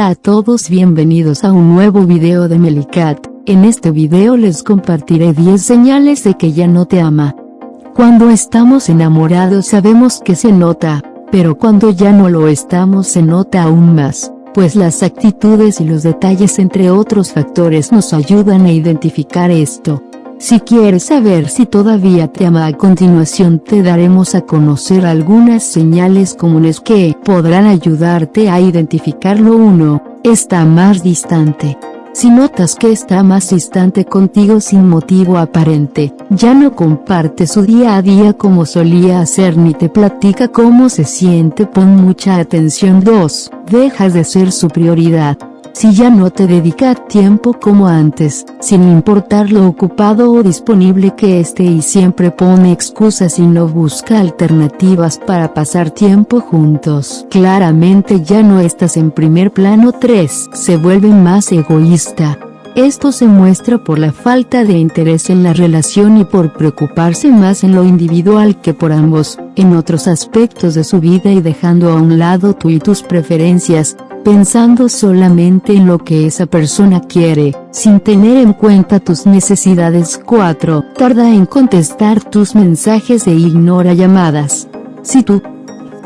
Hola a todos bienvenidos a un nuevo video de Melicat, en este video les compartiré 10 señales de que ya no te ama. Cuando estamos enamorados sabemos que se nota, pero cuando ya no lo estamos se nota aún más, pues las actitudes y los detalles entre otros factores nos ayudan a identificar esto. Si quieres saber si todavía te ama a continuación te daremos a conocer algunas señales comunes que podrán ayudarte a identificarlo uno, está más distante. Si notas que está más distante contigo sin motivo aparente, ya no comparte su día a día como solía hacer ni te platica cómo se siente pon mucha atención 2. Dejas de ser su prioridad. Si ya no te dedica tiempo como antes, sin importar lo ocupado o disponible que esté y siempre pone excusas y no busca alternativas para pasar tiempo juntos. Claramente ya no estás en primer plano 3. Se vuelve más egoísta. Esto se muestra por la falta de interés en la relación y por preocuparse más en lo individual que por ambos, en otros aspectos de su vida y dejando a un lado tú y tus preferencias, pensando solamente en lo que esa persona quiere, sin tener en cuenta tus necesidades 4. Tarda en contestar tus mensajes e ignora llamadas. Si tu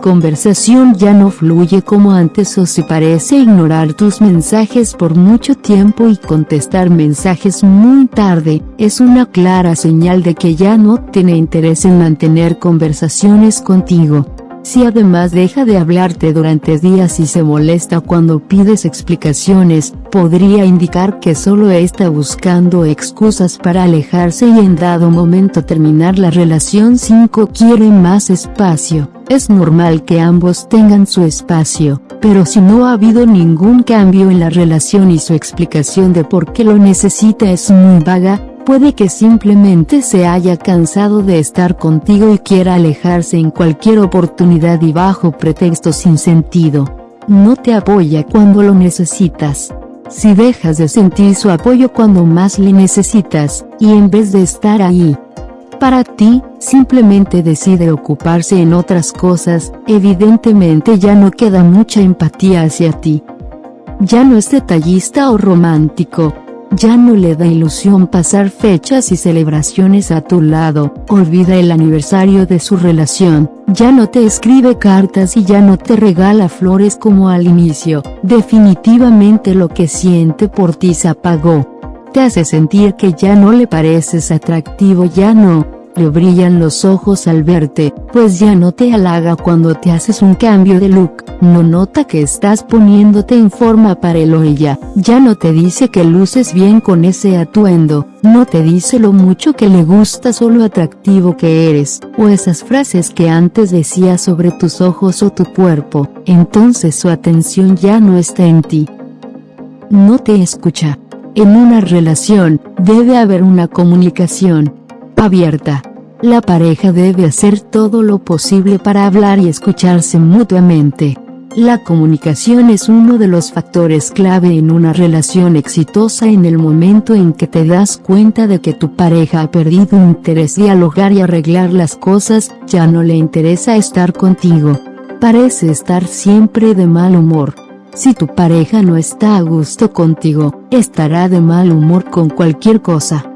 conversación ya no fluye como antes o si parece ignorar tus mensajes por mucho tiempo y contestar mensajes muy tarde, es una clara señal de que ya no tiene interés en mantener conversaciones contigo. Si además deja de hablarte durante días y se molesta cuando pides explicaciones, podría indicar que solo está buscando excusas para alejarse y en dado momento terminar la relación 5 quiere más espacio. Es normal que ambos tengan su espacio, pero si no ha habido ningún cambio en la relación y su explicación de por qué lo necesita es muy vaga, Puede que simplemente se haya cansado de estar contigo y quiera alejarse en cualquier oportunidad y bajo pretexto sin sentido. No te apoya cuando lo necesitas. Si dejas de sentir su apoyo cuando más le necesitas, y en vez de estar ahí, para ti, simplemente decide ocuparse en otras cosas, evidentemente ya no queda mucha empatía hacia ti. Ya no es detallista o romántico, ya no le da ilusión pasar fechas y celebraciones a tu lado, olvida el aniversario de su relación, ya no te escribe cartas y ya no te regala flores como al inicio, definitivamente lo que siente por ti se apagó. Te hace sentir que ya no le pareces atractivo ya no, le brillan los ojos al verte, pues ya no te halaga cuando te haces un cambio de look, no nota que estás poniéndote en forma para él o ella, ya no te dice que luces bien con ese atuendo, no te dice lo mucho que le gustas o lo atractivo que eres, o esas frases que antes decía sobre tus ojos o tu cuerpo, entonces su atención ya no está en ti. No te escucha. En una relación, debe haber una comunicación, abierta. La pareja debe hacer todo lo posible para hablar y escucharse mutuamente. La comunicación es uno de los factores clave en una relación exitosa en el momento en que te das cuenta de que tu pareja ha perdido interés dialogar y arreglar las cosas, ya no le interesa estar contigo. Parece estar siempre de mal humor. Si tu pareja no está a gusto contigo, estará de mal humor con cualquier cosa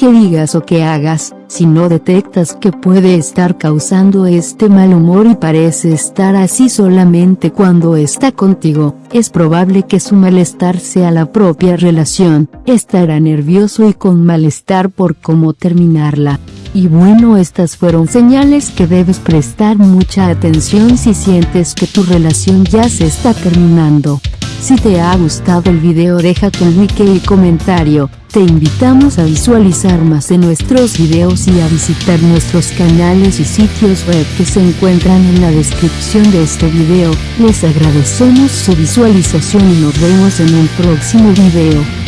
que digas o que hagas, si no detectas que puede estar causando este mal humor y parece estar así solamente cuando está contigo, es probable que su malestar sea la propia relación, estará nervioso y con malestar por cómo terminarla. Y bueno estas fueron señales que debes prestar mucha atención si sientes que tu relación ya se está terminando. Si te ha gustado el video deja tu like y comentario, te invitamos a visualizar más de nuestros videos y a visitar nuestros canales y sitios web que se encuentran en la descripción de este video, les agradecemos su visualización y nos vemos en un próximo video.